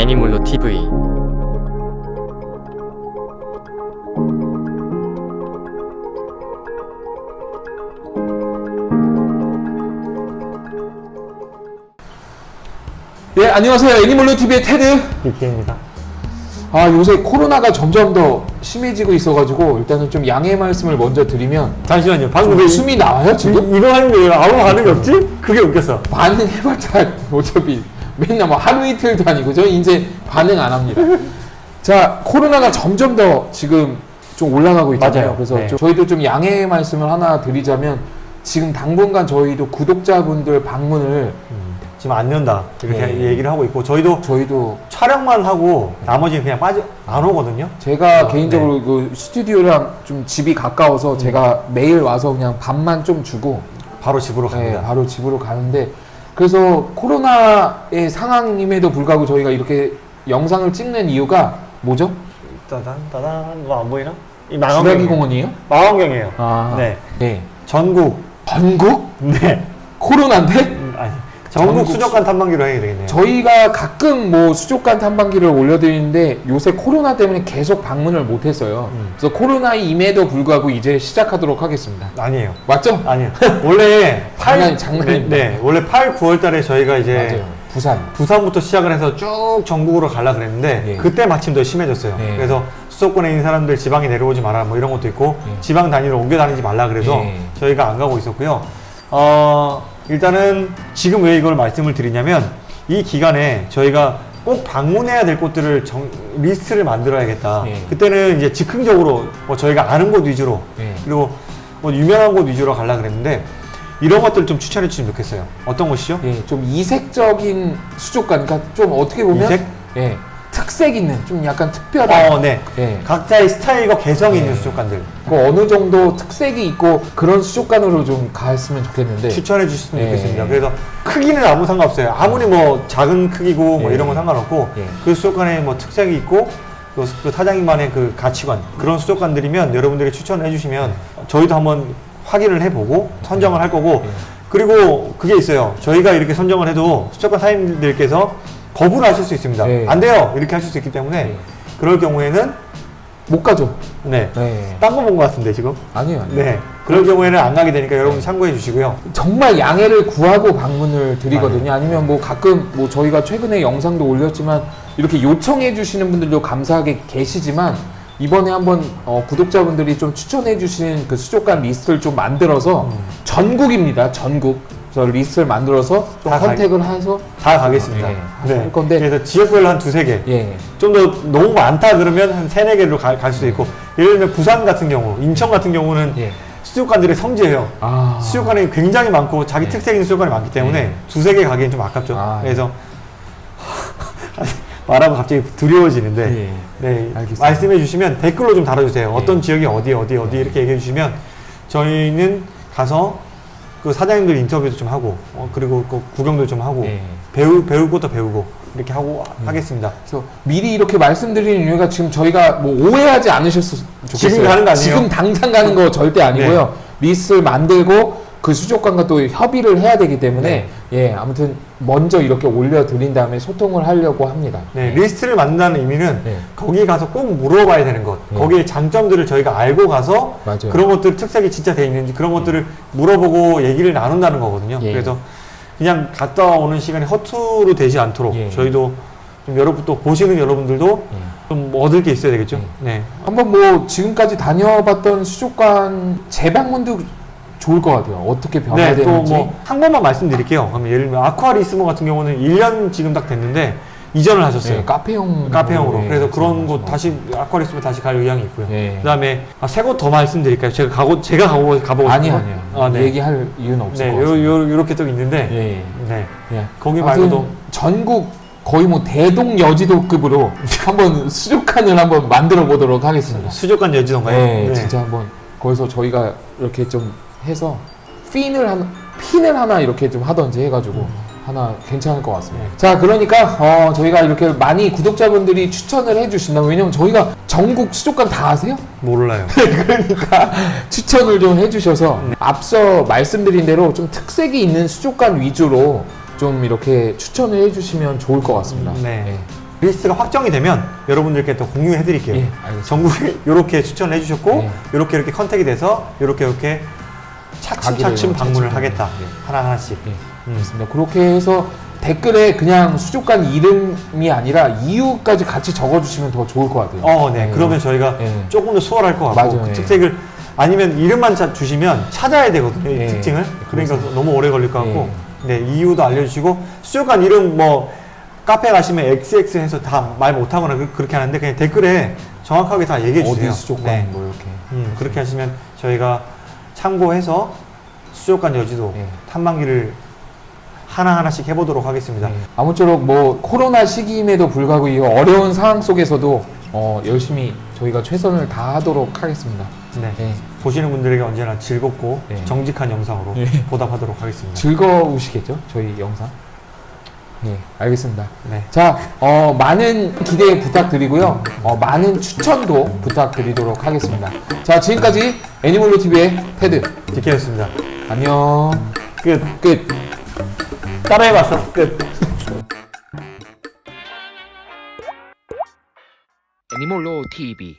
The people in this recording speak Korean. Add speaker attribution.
Speaker 1: 애니몰로 TV
Speaker 2: 네, 안녕하세요. 애니멀로 TV의 테드.
Speaker 3: BK입니다.
Speaker 2: 아, 요새 코로나가 점점 더 심해지고 있어가지고 일단은 좀 양해 말씀을 먼저 드리면
Speaker 3: 잠시만요. 방금 좀왜
Speaker 2: 숨이 나와요 지금?
Speaker 3: 이, 이거 하는데 왜 아무 반응이 없지? 그게 웃겼어.
Speaker 2: 반응 해봤자 어차피 맨날 뭐 하루 이틀도 아니고 저 이제 반응 안 합니다. 자, 코로나가 점점 더 지금 좀 올라가고 있잖아요.
Speaker 3: 맞아요.
Speaker 2: 그래서
Speaker 3: 네.
Speaker 2: 좀 저희도 좀 양해 말씀을 하나 드리자면 지금 당분간 저희도 구독자분들 방문을
Speaker 3: 지금 안 연다. 이렇게
Speaker 2: 네.
Speaker 3: 얘기를 하고 있고 저희도
Speaker 2: 저희도
Speaker 3: 촬영만 하고 나머지는 그냥 빠져 안 오거든요.
Speaker 2: 제가
Speaker 3: 어,
Speaker 2: 개인적으로 그 스튜디오랑 좀 집이 가까워서 제가 매일 와서 그냥 밥만 좀 주고
Speaker 3: 바로 집으로
Speaker 2: 네,
Speaker 3: 갑니다.
Speaker 2: 바로 집으로 가는데 그래서 코로나의 상황임에도 불구하고 저희가 이렇게 영상을 찍는 이유가 뭐죠?
Speaker 3: 따단 따단 뭐안 보이나? 이 망원경.
Speaker 2: 공원이에요?
Speaker 3: 망원경이에요.
Speaker 2: 아,
Speaker 3: 네.
Speaker 2: 네.
Speaker 3: 전국
Speaker 2: 전국
Speaker 3: 네.
Speaker 2: 코로나인데
Speaker 3: 음, 아니 전국, 수족관 탐방기로 해야 되겠네요.
Speaker 2: 저희가 가끔 뭐 수족관 탐방기를 올려드리는데 요새 코로나 때문에 계속 방문을 못했어요.
Speaker 3: 음.
Speaker 2: 그래서 코로나임에도 불구하고 이제 시작하도록 하겠습니다.
Speaker 3: 아니에요.
Speaker 2: 맞죠?
Speaker 3: 아니요. 원래
Speaker 2: 장난- 장난입니다.
Speaker 3: 네, 네, 원래 8, 9월 달에 저희가 이제
Speaker 2: 맞아요. 부산.
Speaker 3: 부산부터 시작을 해서 쭉 전국으로 가려 그랬는데
Speaker 2: 예.
Speaker 3: 그때 마침 더 심해졌어요.
Speaker 2: 예.
Speaker 3: 그래서 수도권에 있는 사람들 지방에 내려오지 마라 뭐 이런 것도 있고
Speaker 2: 예.
Speaker 3: 지방 단위로 옮겨 다니지 말라 그래서
Speaker 2: 예.
Speaker 3: 저희가 안 가고 있었고요. 어, 일단은 지금 왜 이걸 말씀을 드리냐면 이 기간에 저희가 꼭 방문해야 될 곳들을 정- 리스트를 만들어야겠다.
Speaker 2: 예.
Speaker 3: 그때는 이제 즉흥적으로 뭐 저희가 아는 곳 위주로
Speaker 2: 예.
Speaker 3: 그리고 뭐 유명한 곳 위주로 가려 그랬는데 이런 것들 좀 추천해 주시면 좋겠어요. 어떤 곳이죠?
Speaker 2: 예, 좀 이색적인 수족관, 그러니까 좀 어떻게 보면
Speaker 3: 이색?
Speaker 2: 예, 특색 있는 좀 약간 특별한
Speaker 3: 어, 네.
Speaker 2: 예,
Speaker 3: 각자의 스타일과 개성이
Speaker 2: 네.
Speaker 3: 있는 수족관들
Speaker 2: 그 어느 정도 특색이 있고 그런 수족관으로 좀 갔으면 좋겠는데
Speaker 3: 추천해 주셨으면
Speaker 2: 네.
Speaker 3: 좋겠습니다. 그래서 크기는 아무 상관없어요. 아무리 뭐 작은 크기고 뭐
Speaker 2: 예.
Speaker 3: 이런 건 상관없고
Speaker 2: 예.
Speaker 3: 그 수족관에 뭐 특색이 있고 또그 사장님만의 그 가치관 그런 수족관들이면 여러분들이 추천을 해주시면 저희도 한번 확인을 해보고 선정을 할 거고
Speaker 2: 예.
Speaker 3: 그리고 그게 있어요. 저희가 이렇게 선정을 해도 수족관 사장님들께서 거부를 하실 수 있습니다.
Speaker 2: 예.
Speaker 3: 안 돼요 이렇게 하실 수 있기 때문에
Speaker 2: 예.
Speaker 3: 그럴 경우에는
Speaker 2: 못 가죠.
Speaker 3: 네.
Speaker 2: 네.
Speaker 3: 딴거 본 것 같은데 지금.
Speaker 2: 아니에요. 아니에요.
Speaker 3: 네. 그럴 경우에는 안 가게 되니까 여러분 참고해 주시고요.
Speaker 2: 정말 양해를 구하고 방문을 드리거든요. 아니면 뭐 가끔 뭐 저희가 최근에 영상도 올렸지만 이렇게 요청해 주시는 분들도 감사하게 계시지만 이번에 한번 어, 구독자분들이 좀 추천해 주신 그 수족관 리스트를 좀 만들어서
Speaker 3: 음.
Speaker 2: 전국입니다. 전국. 그래서 리스트를 만들어서
Speaker 3: 좀다 가-
Speaker 2: 해서
Speaker 3: 다 가겠습니다.
Speaker 2: 네, 할 건데.
Speaker 3: 그래서 지역별로 한 두세 개.
Speaker 2: 예.
Speaker 3: 좀 더 너무 많다 그러면 한 세네 개로 가- 갈 수도 있고. 예를 들면 부산 같은 경우, 인천 같은 경우는
Speaker 2: 예.
Speaker 3: 수족관들의 성지예요.
Speaker 2: 아.
Speaker 3: 수족관이 굉장히 많고 자기
Speaker 2: 네.
Speaker 3: 특색 있는 수족관이 많기 때문에
Speaker 2: 네.
Speaker 3: 두세 개 가기엔 좀 아깝죠.
Speaker 2: 아,
Speaker 3: 그래서 말하면 갑자기 두려워지는데
Speaker 2: 예.
Speaker 3: 네,
Speaker 2: 알겠습니다.
Speaker 3: 말씀해 주시면 댓글로 좀 달아주세요. 어떤
Speaker 2: 예.
Speaker 3: 지역이 어디 어디 어디 이렇게 얘기해 주시면 저희는 가서 그 사장님들 인터뷰도 좀 하고 어, 그리고 그 구경도 좀 하고
Speaker 2: 예.
Speaker 3: 배우 배울 것도 배우고 이렇게 하고 하겠습니다.
Speaker 2: 그래서 미리 이렇게 말씀드리는 이유가 지금 저희가 뭐 오해하지 않으셨으면 좋겠어요.
Speaker 3: 지금 가는 거 아니에요?
Speaker 2: 지금 당장 가는 거 절대 아니고요. 리스트를 만들고 그 수족관과 또 협의를 해야 되기 때문에 예 아무튼 먼저 이렇게 올려드린 다음에 소통을 하려고 합니다.
Speaker 3: 네, 리스트를 만든다는 의미는
Speaker 2: 네.
Speaker 3: 거기 가서 꼭 물어봐야 되는 것,
Speaker 2: 네.
Speaker 3: 거기에 장점들을 저희가 알고 가서
Speaker 2: 맞아요.
Speaker 3: 그런 것들 특색이 진짜 돼 있는지 그런 것들을 물어보고 얘기를 나눈다는 거거든요.
Speaker 2: 예.
Speaker 3: 그래서 그냥 갔다 오는 시간이 허투루 되지 않도록
Speaker 2: 예.
Speaker 3: 저희도 좀 여러분 또 보시는 여러분들도
Speaker 2: 예.
Speaker 3: 좀 얻을 게 있어야 되겠죠.
Speaker 2: 예.
Speaker 3: 네.
Speaker 2: 한번 뭐 지금까지 다녀봤던 수족관 재방문도 좋을 것 같아요. 어떻게
Speaker 3: 네,
Speaker 2: 변화되는지.
Speaker 3: 또 뭐 한 번만 말씀드릴게요. 그러면 예를 들면 아쿠아리스모 같은 경우는 1년 지금 딱 됐는데 이전을 하셨어요.
Speaker 2: 예, 카페용
Speaker 3: 카페형으로.
Speaker 2: 예,
Speaker 3: 그래서 그런 곳
Speaker 2: 뭐.
Speaker 3: 다시 아쿠아리스모 다시 갈 의향이 있고요.
Speaker 2: 예.
Speaker 3: 그다음에 아, 세곳 더 말씀드릴까요? 제가 가고 제가 가고 가보고
Speaker 2: 아니요
Speaker 3: 싶은
Speaker 2: 아니요.
Speaker 3: 곳? 아, 네.
Speaker 2: 얘기할 이유는 없을
Speaker 3: 네,
Speaker 2: 것
Speaker 3: 요,
Speaker 2: 같습니다.
Speaker 3: 요, 요 렇게 또 있는데,
Speaker 2: 예, 예.
Speaker 3: 네.
Speaker 2: 예.
Speaker 3: 거기 말고도
Speaker 2: 전국 거의 뭐 대동 여지도급으로 한번 수족관을 한번 만들어 보도록 하겠습니다.
Speaker 3: 수족관 여지던가요?
Speaker 2: 네, 진짜 한번 거기서 저희가 이렇게 좀 해서 핀을 한 핀을 하나 이렇게 좀 하던지 해가지고 하나 괜찮을 것 같습니다.
Speaker 3: 네.
Speaker 2: 자, 그러니까 어, 저희가 이렇게 많이 구독자분들이 추천을 해주신다면 왜냐면 저희가 전국 수족관 다 아세요?
Speaker 3: 몰라요.
Speaker 2: 그러니까 추천을 좀 해주셔서 앞서 말씀드린 대로 좀 특색이 있는 수족관 위주로 좀 이렇게 추천을 해주시면 좋을 것 같습니다.
Speaker 3: 네. 리스트가 확정이 되면 여러분들께 또 공유해 드릴게요.
Speaker 2: 예.
Speaker 3: 전국에 이렇게 추천을 해주셨고
Speaker 2: 예.
Speaker 3: 이렇게 이렇게 컨택이 돼서 이렇게 이렇게 차츰차츰 방문을 하겠다.
Speaker 2: 예.
Speaker 3: 하나 하나씩.
Speaker 2: 예,
Speaker 3: 음.
Speaker 2: 알겠습니다. 그렇게 해서 댓글에 그냥 수족관 이름이 아니라 이유까지 같이 적어주시면 더 좋을 것 같아요.
Speaker 3: 어, 네.
Speaker 2: 예.
Speaker 3: 그러면 저희가
Speaker 2: 예.
Speaker 3: 조금 더 수월할 것 같고
Speaker 2: 맞아요,
Speaker 3: 그
Speaker 2: 예.
Speaker 3: 특색을 아니면 이름만 자- 주시면 찾아야 되거든요. 이
Speaker 2: 예.
Speaker 3: 특징을. 그러니까
Speaker 2: 그래서.
Speaker 3: 너무 오래 걸릴 것 같고 네 이유도 알려주시고 수족관 이름 뭐 카페 가시면 XX 해서 다 말 못하거나 그- 그렇게 하는데 그냥 댓글에 정확하게 다 얘기해 주세요.
Speaker 2: 어디 수족관
Speaker 3: 네.
Speaker 2: 뭐 이렇게.
Speaker 3: 음, 그렇게 하시면 저희가 참고해서 수족관 여지도
Speaker 2: 예.
Speaker 3: 탐방기를 하나하나씩 해보도록 하겠습니다.
Speaker 2: 네. 아무쪼록 뭐 코로나 시기임에도 불구하고 이 어려운 상황 속에서도 어, 열심히 저희가 최선을 다하도록 하겠습니다.
Speaker 3: 네.
Speaker 2: 네.
Speaker 3: 보시는 분들에게 언제나 즐겁고
Speaker 2: 네.
Speaker 3: 정직한 영상으로
Speaker 2: 예.
Speaker 3: 보답하도록 하겠습니다.
Speaker 2: 즐거우시겠죠? 저희 영상. 네, 알겠습니다.
Speaker 3: 네.
Speaker 2: 자, 어, 많은 기대 부탁드리고요. 어, 많은 추천도 부탁드리도록 하겠습니다. 자, 지금까지 애니멀로 TV의 테드.
Speaker 3: 디케였습니다.
Speaker 2: 안녕.
Speaker 3: 끝.
Speaker 2: 끝.
Speaker 3: 따라해봤어. 끝.
Speaker 1: 애니몰로 TV